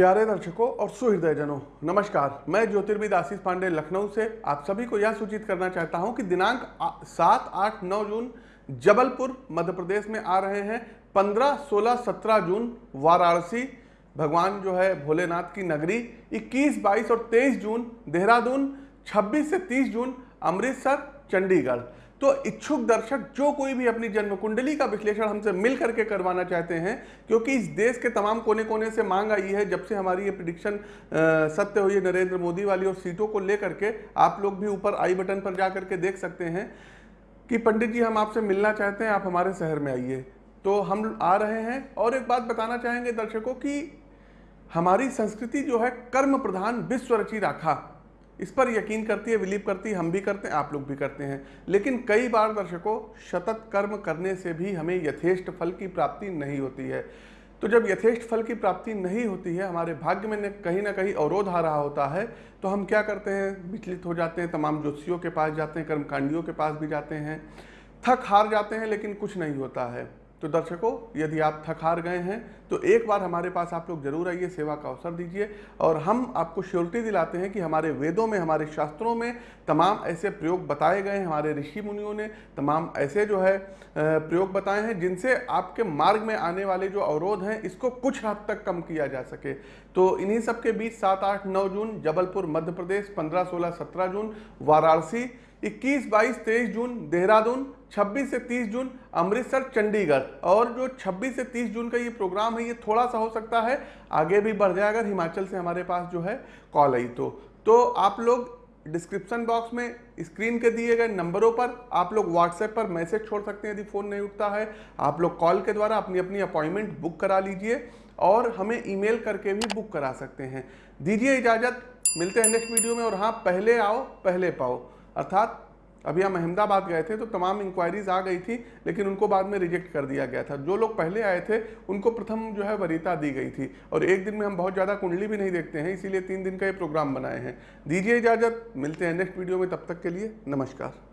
प्यारे दर्शकों और सुहृदयजनों, नमस्कार। मैं ज्योतिर्विद आशीष पांडे लखनऊ से आप सभी को यह सूचित करना चाहता हूँ कि दिनांक सात आठ नौ जून जबलपुर, मध्य प्रदेश में आ रहे हैं। पंद्रह, सोलह, सत्रह जून वाराणसी, भगवान जो है भोलेनाथ की नगरी। 21 22 और 23 जून देहरादून 26 से 30 जून अमृतसर, चंडीगढ़। तो इच्छुक दर्शक जो कोई भी अपनी जन्म कुंडली का विश्लेषण हमसे मिल करके करवाना चाहते हैं, क्योंकि इस देश के तमाम कोने कोने से मांग आई है, जब से हमारी ये प्रिडिक्शन सत्य हुई है नरेंद्र मोदी वाली और सीटों को लेकर के आप लोग भी ऊपर आई बटन पर जा करके देख सकते हैं कि पंडित जी हम आपसे मिलना चाहते हैं, आप हमारे शहर में आइए। तो हम आ रहे हैं और एक बात बताना चाहेंगे दर्शकों की हमारी संस्कृति जो है कर्म प्रधान विश्व रची राखा। इस पर यकीन करती है, बिलीव करती है, हम भी करते हैं, आप लोग भी करते हैं। लेकिन कई बार दर्शकों, सतत कर्म करने से भी हमें यथेष्ट फल की प्राप्ति नहीं होती है। तो जब यथेष्ट फल की प्राप्ति नहीं होती है, हमारे भाग्य में कहीं ना कहीं अवरोध आ रहा होता है तो हम क्या करते हैं? विचलित हो जाते हैं, तमाम ज्योतिषियों के पास जाते हैं, कर्मकांडियों के पास भी जाते हैं। थक हार जाते हैं, लेकिन कुछ नहीं होता है। तो दर्शकों, यदि आप थक हार गए हैं तो एक बार हमारे पास आप लोग ज़रूर आइए, सेवा का अवसर दीजिए और हम आपको श्योरिटी दिलाते हैं कि हमारे वेदों में, हमारे शास्त्रों में तमाम ऐसे प्रयोग बताए गए हैं, हमारे ऋषि मुनियों ने तमाम ऐसे जो है प्रयोग बताए हैं जिनसे आपके मार्ग में आने वाले जो अवरोध हैं, इसको कुछ हद तक कम किया जा सके। तो इन्हीं सब के बीच सात आठ नौ जून, जबलपुर, मध्य प्रदेश, पंद्रह सोलह सत्रह जून, वाराणसी 21, 22, 23 जून देहरादून 26 से 30 जून अमृतसर चंडीगढ़। और जो 26 से 30 जून का ये प्रोग्राम है ये थोड़ा सा हो सकता है आगे भी बढ़ जाए अगर हिमाचल से हमारे पास जो है कॉल आई तो। तो आप लोग डिस्क्रिप्शन बॉक्स में स्क्रीन के दिए गए नंबरों पर आप लोग व्हाट्सएप पर मैसेज छोड़ सकते हैं यदि फ़ोन नहीं उठता है। आप लोग कॉल के द्वारा अपनी अपनी अपॉइंटमेंट बुक करा लीजिए और हमें ईमेल करके भी बुक करा सकते हैं। दीजिए इजाज़त मिलते हैं नेक्स्ट वीडियो में और हाँ पहले आओ पहले पाओ। अर्थात, अभी हम अहमदाबाद गए थे तो तमाम इंक्वायरीज आ गई थी, लेकिन उनको बाद में रिजेक्ट कर दिया गया था। जो लोग पहले आए थे, उनको प्रथम जो है वरीता दी गई थी। और एक दिन में हम बहुत ज़्यादा कुंडली भी नहीं देखते हैं, इसीलिए तीन दिन का ये प्रोग्राम बनाए हैं। दीजिए इजाज़त, मिलते हैं नेक्स्ट वीडियो में, तब तक के लिए नमस्कार।